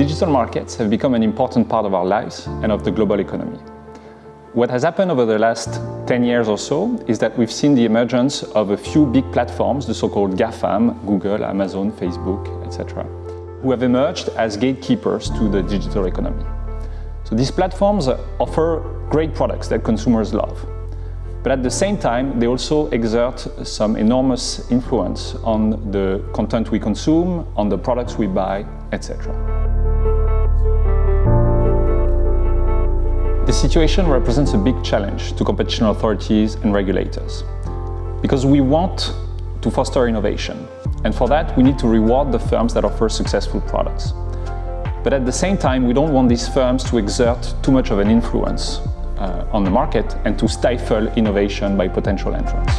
digital markets have become an important part of our lives and of the global economy. What has happened over the last 10 years or so is that we've seen the emergence of a few big platforms, the so-called GAFAM, Google, Amazon, Facebook, etc., who have emerged as gatekeepers to the digital economy. So these platforms offer great products that consumers love. But at the same time, they also exert some enormous influence on the content we consume, on the products we buy, etc. The situation represents a big challenge to competition authorities and regulators because we want to foster innovation and for that we need to reward the firms that offer successful products. But at the same time we don't want these firms to exert too much of an influence uh, on the market and to stifle innovation by potential entrants.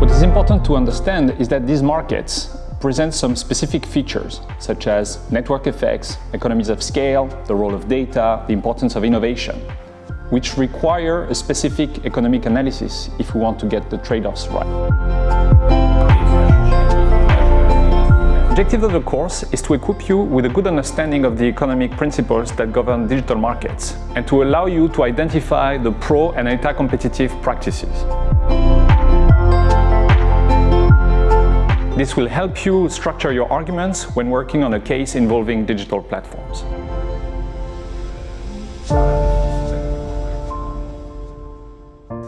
What is important to understand is that these markets present some specific features, such as network effects, economies of scale, the role of data, the importance of innovation, which require a specific economic analysis if we want to get the trade-offs right The objective of the course is to equip you with a good understanding of the economic principles that govern digital markets and to allow you to identify the pro and anti-competitive practices. This will help you structure your arguments when working on a case involving digital platforms.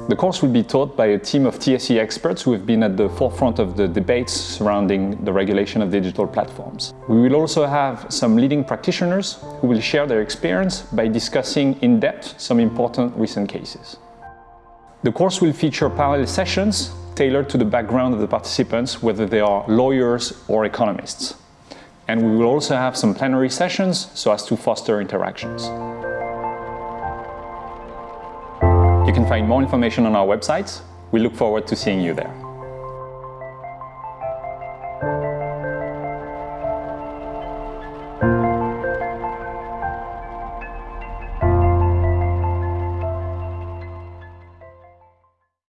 The course will be taught by a team of TSE experts who have been at the forefront of the debates surrounding the regulation of digital platforms. We will also have some leading practitioners who will share their experience by discussing in depth some important recent cases. The course will feature parallel sessions tailored to the background of the participants, whether they are lawyers or economists. And we will also have some plenary sessions so as to foster interactions. You can find more information on our website. We look forward to seeing you there.